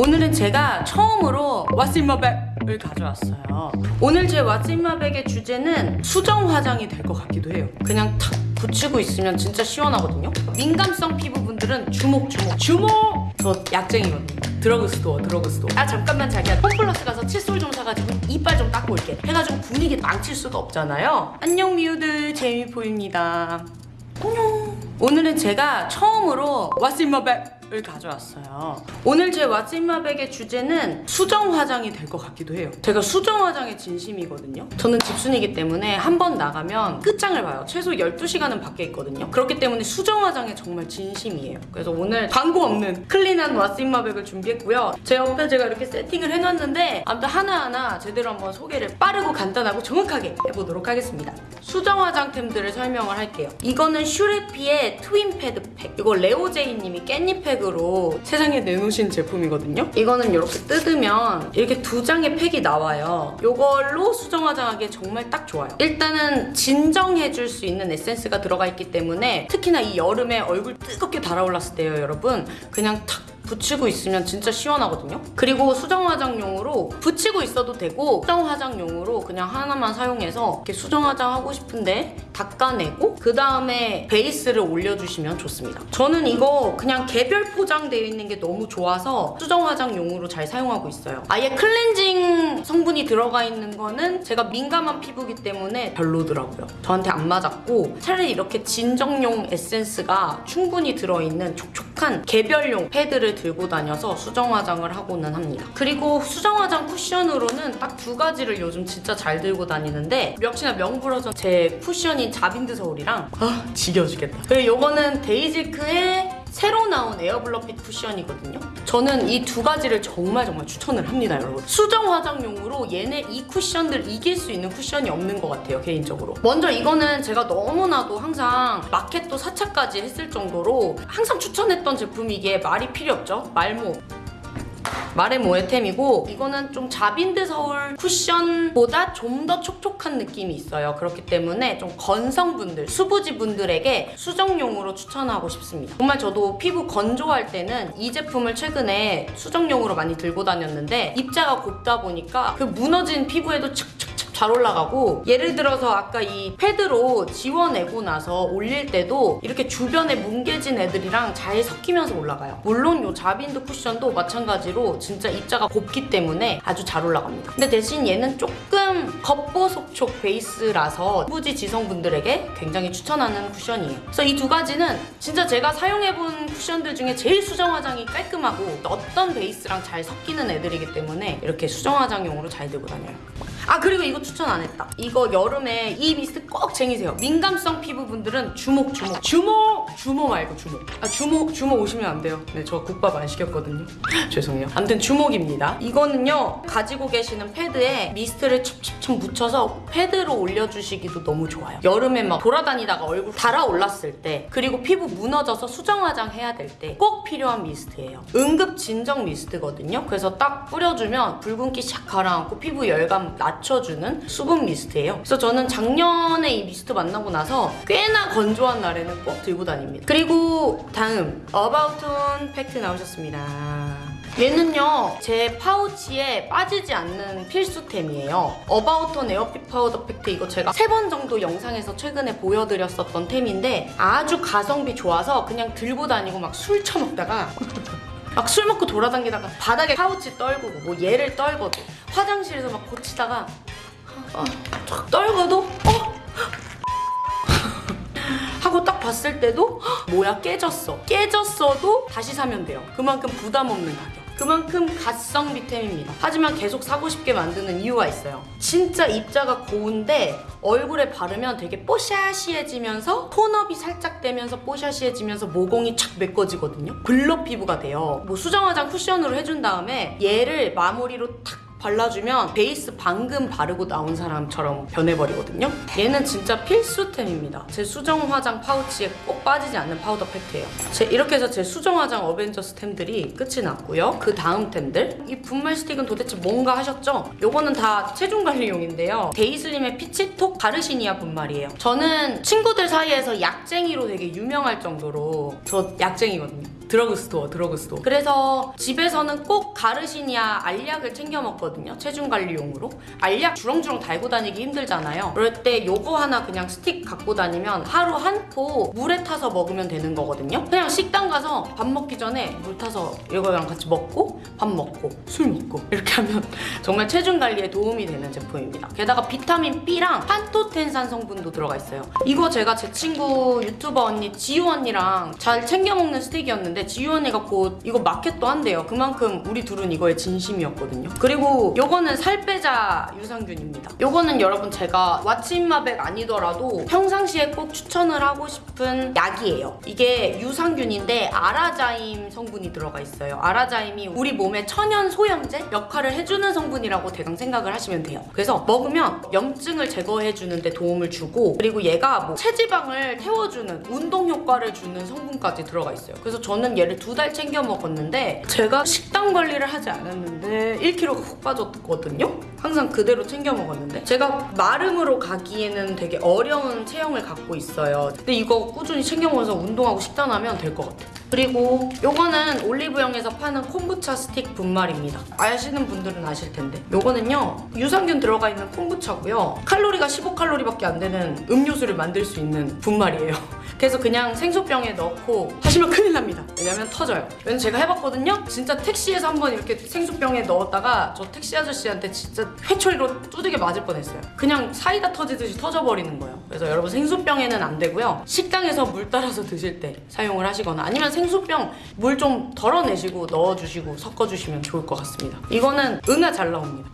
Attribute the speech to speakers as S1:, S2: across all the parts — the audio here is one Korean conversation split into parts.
S1: 오늘은 제가 처음으로 What's in my bag을 가져왔어요. 오늘 제 What's in my bag의 주제는 수정 화장이 될 것 같기도 해요. 그냥 탁 붙이고 있으면 진짜 시원하거든요. 민감성 피부분들은 주목 주목 주목! 저 약쟁이거든요. 드러그스토어 드러그스토어 아 잠깐만 자기야 홈플러스 가서 칫솔 좀 사가지고 이빨 좀 닦고 올게 해가지고 분위기 망칠 수가 없잖아요 안녕 미우들 제이미포입니다 안녕 오늘은 제가 처음으로 What's in my bag 을 가져왔어요. 오늘 제 What's in my bag의 주제는 수정 화장이 될 것 같기도 해요. 제가 수정 화장에 진심이거든요. 저는 집순이기 때문에 한 번 나가면 끝장을 봐요. 최소 12시간은 밖에 있거든요. 그렇기 때문에 수정 화장에 정말 진심이에요. 그래서 오늘 광고 없는 clean한 What's in my bag을 준비했고요. 제 옆에 제가 이렇게 세팅을 해놨는데 아무튼 하나하나 제대로 한번 소개를 빠르고 간단하고 정확하게 해보도록 하겠습니다. 수정 화장템들을 설명을 할게요. 이거는 슈레피의 트윈 패드 팩. 이거 레오제이님이 깻잎 팩으로 세상에 내놓으신 제품이거든요. 이거는 이렇게 뜯으면 이렇게 두 장의 팩이 나와요. 이걸로 수정 화장하기에 정말 딱 좋아요. 일단은 진정해줄 수 있는 에센스가 들어가 있기 때문에 특히나 이 여름에 얼굴 뜨겁게 달아올랐을 때요, 여러분. 그냥 탁 붙이고 있으면 진짜 시원하거든요. 그리고 수정 화장용으로 붙이고 있어도 되고 수정 화장용으로 그냥 하나만 사용해서 이렇게 수정 화장 하고 싶은데 닦아내고 그 다음에 베이스를 올려주시면 좋습니다. 저는 이거 그냥 개별 포장되어 있는 게 너무 좋아서 수정 화장용으로 잘 사용하고 있어요. 아예 클렌징 성분이 들어가 있는 거는 제가 민감한 피부기 때문에 별로더라고요. 저한테 안 맞았고 차라리 이렇게 진정용 에센스가 충분히 들어있는 촉촉한 개별용 패드를 들고 다녀서 수정 화장을 하고는 합니다. 그리고 수정 화장 쿠션으로는 딱 두 가지를 요즘 진짜 잘 들고 다니는데 역시나 명불허전 제 쿠션인 자빈드 서울이랑 아 지겨주겠다. 그리고 요거는 데이지크의 새로 나온 에어블러핏 쿠션이거든요. 저는 이 두 가지를 정말 정말 추천을 합니다, 여러분. 수정 화장용으로 얘네 이 쿠션들 이길 수 있는 쿠션이 없는 것 같아요, 개인적으로. 먼저 이거는 제가 너무나도 항상 마켓도 4차까지 했을 정도로 항상 추천했던 제품이기에 말이 필요 없죠. 말모. 말의 모에템이고 이거는 좀 자빈드 서울 쿠션보다 좀 더 촉촉한 느낌이 있어요. 그렇기 때문에 좀 건성분들, 수부지 분들에게 수정용으로 추천하고 싶습니다. 정말 저도 피부 건조할 때는 이 제품을 최근에 수정용으로 많이 들고 다녔는데 입자가 곱다 보니까 그 무너진 피부에도 착착 잘 올라가고 예를 들어서 아까 이 패드로 지워내고 나서 올릴 때도 이렇게 주변에 뭉개진 애들이랑 잘 섞이면서 올라가요. 물론 이 자빈드 쿠션도 마찬가지로 진짜 입자가 곱기 때문에 아주 잘 올라갑니다. 근데 대신 얘는 조금 겉보속촉 베이스라서 후지 지성분들에게 굉장히 추천하는 쿠션이에요. 그래서 이 두 가지는 진짜 제가 사용해본 쿠션들 중에 제일 수정 화장이 깔끔하고 어떤 베이스랑 잘 섞이는 애들이기 때문에 이렇게 수정 화장용으로 잘 들고 다녀요. 아 그리고 이거 추천 안 했다. 이거 여름에 이 미스트 꼭 쟁이세요. 민감성 피부분들은 주목 주목 주목 주모 말고 주목. 아 주목 주모 오시면 안 돼요. 네 저 국밥 안 시켰거든요. 죄송해요. 아무튼 주목입니다. 이거는요 가지고 계시는 패드에 미스트를 첩첩첩 묻혀서 패드로 올려주시기도 너무 좋아요. 여름에 막 돌아다니다가 얼굴 달아올랐을 때 그리고 피부 무너져서 수정 화장 해야 될 때 꼭 필요한 미스트예요. 응급 진정 미스트거든요. 그래서 딱 뿌려주면 붉은기 샥 가라앉고 피부 열감 낮춰주는 수분 미스트예요. 그래서 저는 작년에 이 미스트 만나고 나서 꽤나 건조한 날에는 꼭 들고 다닙니다. 그리고 다음 어바웃톤 팩트 나오셨습니다. 얘는요 제 파우치에 빠지지 않는 필수템이에요 어바웃톤 에어핏 파우더 팩트 이거 제가 세 번 정도 영상에서 최근에 보여드렸었던 템인데 아주 가성비 좋아서 그냥 들고 다니고 막 술 처먹다가 막 술 먹고 돌아다니다가 바닥에 파우치 떨구고 뭐 얘를 떨궈도 화장실에서 막 고치다가 어, 쫙 떨궈도 어? 하고 딱 봤을 때도 헉, 뭐야 깨졌어. 깨졌어도 다시 사면 돼요. 그만큼 부담 없는 가격 그만큼 가성 비템입니다. 하지만 계속 사고 싶게 만드는 이유가 있어요. 진짜 입자가 고운데 얼굴에 바르면 되게 뽀샤시해지면서 tone up이 살짝 되면서 뽀샤시해지면서 모공이 착 메꿔지거든요. blur 피부가 돼요. 뭐 수정 화장 쿠션으로 해준 다음에 얘를 마무리로 탁 발라주면 베이스 방금 바르고 나온 사람처럼 변해버리거든요. 얘는 진짜 필수템입니다. 제 수정 화장 파우치에 꼭 빠지지 않는 파우더 팩트예요. 제 이렇게 해서 제 수정 화장 어벤져스 템들이 끝이 났고요. 그 다음 템들 이 분말 스틱은 도대체 뭔가 하셨죠? 요거는 다 체중 관리용인데요. 데이슬림의 피치톡 가르시니아 분말이에요. 저는 친구들 사이에서 약쟁이로 되게 유명할 정도로 저 약쟁이거든요. 드러그스토어 드러그스토어. 그래서 집에서는 꼭 가르시니아 알약을 챙겨 먹거든요 체중 관리용으로. 알약 주렁주렁 달고 다니기 힘들잖아요. 그럴 때 요거 하나 그냥 스틱 갖고 다니면 하루 한 포 물에 타서 먹으면 되는 거거든요. 그냥 식당 가서 밥 먹기 전에 물 타서 이거랑 같이 먹고 밥 먹고 술 먹고 이렇게 하면 정말 체중 관리에 도움이 되는 제품입니다. 게다가 비타민 B랑 판토텐산 성분도 들어가 있어요. 이거 제가 제 친구 유튜버 언니 지유 언니랑 잘 챙겨 먹는 스틱이었는데 지유 언니가 곧 이거 마켓도 한대요. 그만큼 우리 둘은 이거에 진심이었거든요. 그리고 요거는 살 빼자 유산균입니다. 요거는 여러분 제가 what's in my bag 아니더라도 평상시에 꼭 추천을 하고 싶은 약이에요. 이게 유산균인데 아라자임 성분이 들어가 있어요. 아라자임이 우리 몸의 천연 소염제 역할을 해주는 성분이라고 대강 생각을 하시면 돼요. 그래서 먹으면 염증을 제거해주는 데 도움을 주고 그리고 얘가 뭐 체지방을 태워주는 운동 효과를 주는 성분까지 들어가 있어요. 그래서 저는 얘를 두 달 챙겨 먹었는데 제가 식단 관리를 하지 않았는데 1kg가 훅 빠졌거든요 항상 그대로 챙겨 먹었는데? 제가 마름으로 가기에는 되게 어려운 체형을 갖고 있어요. 근데 이거 꾸준히 챙겨 먹어서 운동하고 식단하면 될 것 같아요. 그리고 요거는 올리브영에서 파는 콤부차 스틱 분말입니다. 아시는 분들은 아실 텐데. 요거는요 유산균 들어가 있는 콤부차고요. 칼로리가 15칼로리밖에 안 되는 음료수를 만들 수 있는 분말이에요. 그래서 그냥 생수병에 넣고 하시면 큰일 납니다. 왜냐면 터져요. 왜냐면 제가 해봤거든요. 진짜 택시에서 한번 이렇게 생수병에 넣었다가 저 택시 아저씨한테 진짜 회초리로 두들겨 맞을 뻔했어요. 그냥 사이다 터지듯이 터져버리는 거예요. 그래서 여러분 생수병에는 안 되고요. 식당에서 물 따라서 드실 때 사용을 하시거나 아니면 생수병 물 좀 덜어내시고 넣어주시고 섞어주시면 좋을 것 같습니다. 이거는 응아 잘 나옵니다.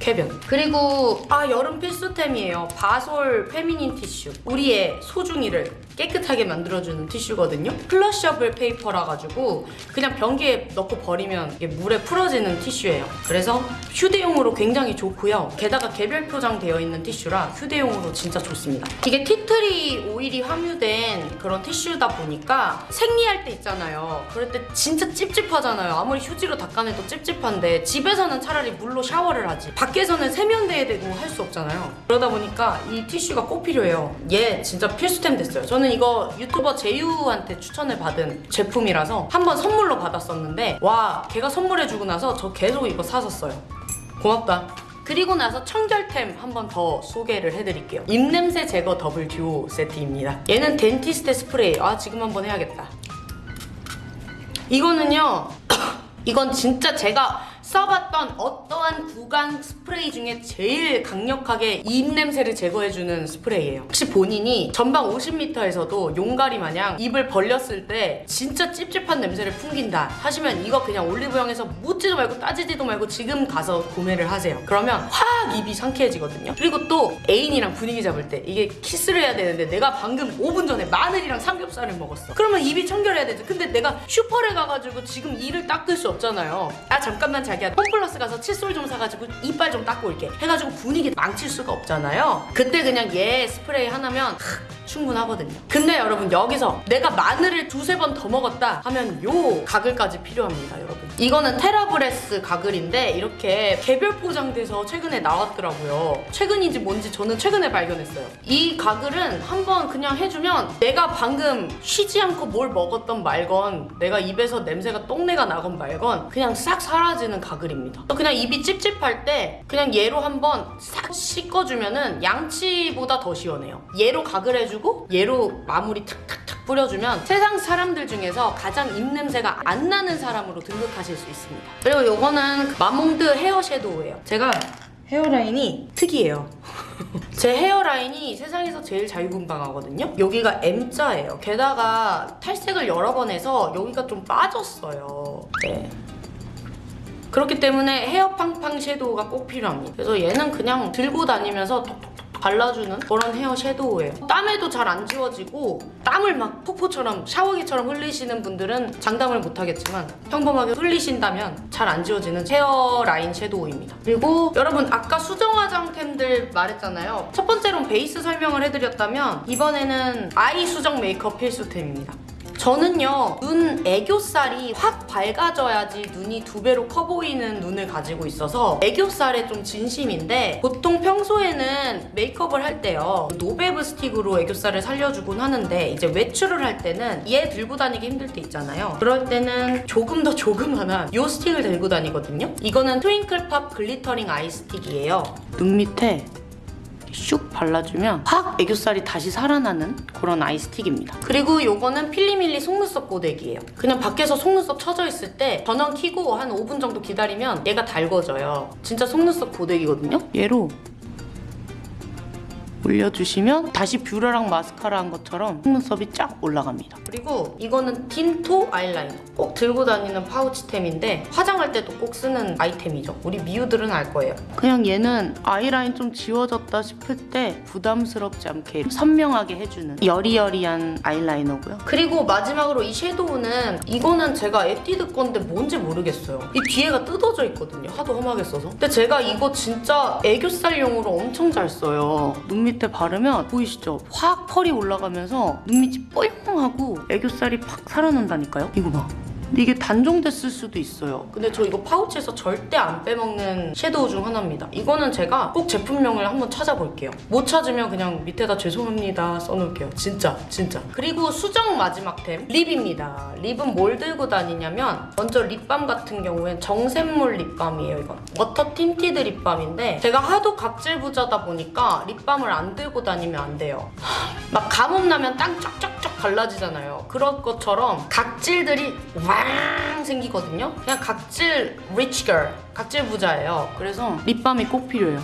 S1: 쾌변. 그리고 아 여름 필수템이에요. 바솔 feminine 티슈. 우리의 소중이를 깨끗하게 만들어주는 티슈거든요. flushable paper라 가지고 그냥 변기에 넣고 버리면 이게 물에 풀어지는 티슈예요. 그래서 휴대용으로 굉장히 좋고요. 게다가 개별 포장되어 있는 티슈라 휴대용으로 진짜 좋습니다. 이게 tea tree 오일이 함유된 그런 티슈다 보니까 생리할 때 있잖아요. 그럴 때 진짜 찝찝하잖아요. 아무리 휴지로 닦아내도 찝찝한데 집에서는 차라리 물로 샤워를 하지. 밖에서는 세면대에 대고 할 수 없잖아요. 그러다 보니까 이 티슈가 꼭 필요해요. 얘 진짜 필수템 됐어요. 저는 이거 유튜버 지유한테 추천을 받은 제품이라서 한번 선물로 받았었는데 와 걔가 선물해주고 나서 저 계속 이거 사 썼어요. 고맙다. 그리고 나서 청결템 한 번 더 소개를 해드릴게요. 입냄새 제거 더블 듀오 세트입니다. 얘는 덴티스테 스프레이. 아 지금 한번 해야겠다. 이거는요 이건 진짜 제가 써봤던 어떠한 구강 스프레이 중에 제일 강력하게 입냄새를 제거해주는 스프레이예요. 혹시 본인이 전방 50m에서도 용가리 마냥 입을 벌렸을 때 진짜 찝찝한 냄새를 풍긴다 하시면 이거 그냥 올리브영에서 묻지도 말고 따지지도 말고 지금 가서 구매를 하세요. 그러면 확 입이 상쾌해지거든요. 그리고 또 애인이랑 분위기 잡을 때 이게 키스를 해야 되는데 내가 방금 5분 전에 마늘이랑 삼겹살을 먹었어. 그러면 입이 청결해야 되지. 근데 내가 슈퍼를 가가지고 지금 이를 닦을 수 없잖아요. 아 잠깐만 자기야 홈플러스 가서 칫솔 좀 사가지고 이빨 좀 닦고 올게. 해가지고 분위기 망칠 수가 없잖아요. 그때 그냥 얘 스프레이 하나면 크, 충분하거든요. 근데 여러분 여기서 내가 마늘을 두세 번 더 먹었다 하면 요 가글까지 필요합니다 여러분. 이거는 테라브레스 가글인데 이렇게 개별 포장돼서 최근에 나왔더라고요. 최근인지 뭔지 저는 최근에 발견했어요. 이 가글은 한번 그냥 해주면 내가 방금 쉬지 않고 뭘 먹었던 말건 내가 입에서 냄새가 똥내가 나건 말건 그냥 싹 사라지는 가글입니다. 그냥 입이 찝찝할 때 그냥 얘로 한번 싹 씻어주면 은 양치보다 더 시원해요. 얘로 가글 해주고 얘로 마무리 탁탁탁 뿌려주면 세상 사람들 중에서 가장 입냄새가 안 나는 사람으로 등극하실 수 있습니다. 그리고 요거는 마몽드 헤어 섀도우예요. 제가 헤어라인이 특이해요. 제 헤어라인이 세상에서 제일 자유분방하거든요. 여기가 M자예요. 게다가 탈색을 여러 번 해서 여기가 좀 빠졌어요. 네. 그렇기 때문에 헤어 팡팡 섀도우가 꼭 필요합니다. 그래서 얘는 그냥 들고 다니면서 톡톡톡 발라주는 그런 헤어 섀도우예요. 땀에도 잘 안 지워지고 땀을 막 폭포처럼 샤워기처럼 흘리시는 분들은 장담을 못하겠지만 평범하게 흘리신다면 잘 안 지워지는 헤어 라인 섀도우입니다. 그리고 여러분 아까 수정 화장템들 말했잖아요. 첫 번째로는 베이스 설명을 해드렸다면 이번에는 아이 수정 메이크업 필수템입니다. 저는요 눈 애교살이 확 밝아져야지 눈이 두 배로 커 보이는 눈을 가지고 있어서 애교살에 좀 진심인데 보통 평소에는 메이크업을 할 때요 노베브 스틱으로 애교살을 살려주곤 하는데 이제 외출을 할 때는 얘 들고 다니기 힘들 때 있잖아요. 그럴 때는 조금 더 조그만한 이 스틱을 들고 다니거든요. 이거는 트윙클팝 glittering eye 스틱이에요. 눈 밑에 슉 발라주면 확 애교살이 다시 살아나는 그런 eye 스틱입니다. 그리고 요거는 필리밀리 속눈썹 고데기예요. 그냥 밖에서 속눈썹 쳐져 있을 때 전원 켜고 한 5분 정도 기다리면 얘가 달궈져요. 진짜 속눈썹 고데기거든요. 얘로 올려주시면 다시 뷰러랑 마스카라 한 것처럼 속눈썹이 쫙 올라갑니다. 그리고 이거는 틴토 아이라이너. 꼭 들고 다니는 파우치템인데 화장할 때도 꼭 쓰는 아이템이죠. 우리 미우들은 알 거예요. 그냥 얘는 아이라인 좀 지워졌다 싶을 때 부담스럽지 않게 선명하게 해주는 여리여리한 아이라이너고요. 그리고 마지막으로 이 섀도우는 이거는 제가 에뛰드 건데 뭔지 모르겠어요. 이 뒤에가 뜯어져 있거든요. 하도 험하게 써서. 근데 제가 이거 진짜 애교살용으로 엄청 잘 써요. 눈밑 에 바르면 보이시죠? 확 펄이 올라가면서 눈 밑이 뽀용하고 애교살이 팍 살아난다니까요. 이거 봐. 이게 단종됐을 수도 있어요. 근데 저 이거 파우치에서 절대 안 빼먹는 섀도우 중 하나입니다. 이거는 제가 꼭 제품명을 한번 찾아볼게요. 못 찾으면 그냥 밑에다 죄송합니다 써놓을게요. 진짜 진짜. 그리고 수정 마지막 템 립입니다. 립은 뭘 들고 다니냐면 먼저 립밤 같은 경우엔 정샘물 립밤이에요. 이건 water tinted 립밤인데 제가 하도 각질 부자다 보니까 립밤을 안 들고 다니면 안 돼요. 막 가뭄 나면 땅 쫙쫙쫙 갈라지잖아요. 그런 것처럼 각질들이 왕 생기거든요. 그냥 각질 girl, 각질 부자예요. 그래서 립밤이 꼭 필요해요.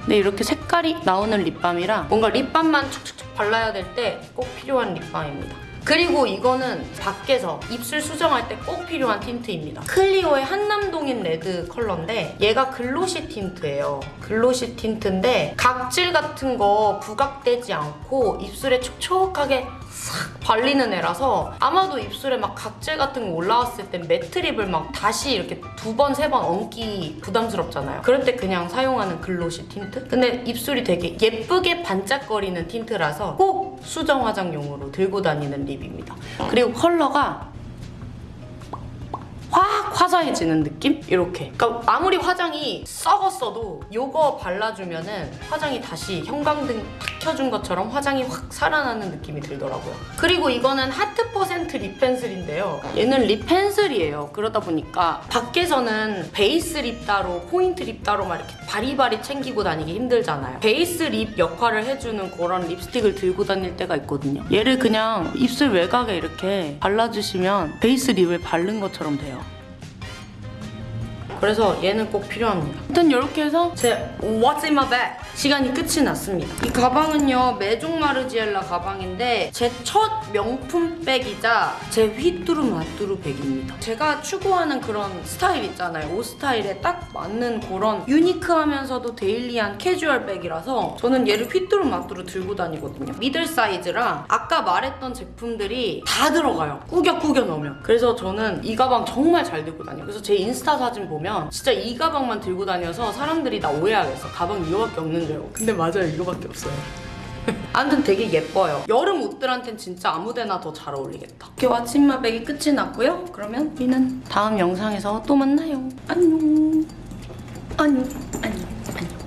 S1: 근데 이렇게 색깔이 나오는 립밤이라 뭔가 립밤만 촉촉촉 발라야 될 때 꼭 필요한 립밤입니다. 그리고 이거는 밖에서 입술 수정할 때 꼭 필요한 틴트입니다. 클리오의 한남동 in red 컬러인데 얘가 glossy 틴트예요. glossy 틴트인데 각질 같은 거 부각되지 않고 입술에 촉촉하게 싹 발리는 애라서 아마도 입술에 막 각질 같은 거 올라왔을 때 matte 립을 막 다시 이렇게 두 번, 세 번 얹기 부담스럽잖아요. 그럴 때 그냥 사용하는 glossy 틴트? 근데 입술이 되게 예쁘게 반짝거리는 틴트라서 꼭 수정 화장용으로 들고 다니는 립입니다. 그리고 컬러가 확 화사해지는 느낌? 이렇게. 그러니까 아무리 화장이 썩었어도 이거 발라주면 은 화장이 다시 형광등 탁 켜준 것처럼 화장이 확 살아나는 느낌이 들더라고요. 그리고 이거는 하트 퍼센트 립 펜슬인데요. 얘는 립 펜슬이에요. 그러다 보니까 밖에서는 베이스 립 따로, 포인트 립 따로 막 이렇게 바리바리 챙기고 다니기 힘들잖아요. 베이스 립 역할을 해주는 그런 립스틱을 들고 다닐 때가 있거든요. 얘를 그냥 입술 외곽에 이렇게 발라주시면 베이스 립을 바른 것처럼 돼요. 그래서 얘는 꼭 필요합니다. 일단 이렇게 해서 제 What's in my bag 시간이 끝이 났습니다. 이 가방은요 메종 마르지엘라 가방인데 제 첫 명품 백이자 제 휘뚜루 마뚜루 백입니다. 제가 추구하는 그런 스타일 있잖아요. 옷 스타일에 딱 맞는 그런 유니크하면서도 daily한 캐주얼 백이라서 저는 얘를 휘뚜루 마뚜루 들고 다니거든요. 미들 사이즈랑 아까 말했던 제품들이 다 들어가요. 꾸겨꾸겨 넣으면. 그래서 저는 이 가방 정말 잘 들고 다녀요. 그래서 제 인스타 사진 보면 진짜 이 가방만 들고 다녀서 사람들이 나 오해하겠어. 가방 이거밖에 없는 줄 알고. 근데 맞아요. 이거밖에 없어요. 아무튼 되게 예뻐요. 여름 옷들한텐 진짜 아무데나 더 잘 어울리겠다. 이렇게 왓츠인마백이 끝이 났고요. 그러면 우리는 다음 영상에서 또 만나요. 안녕. 안녕. 안녕. 안녕.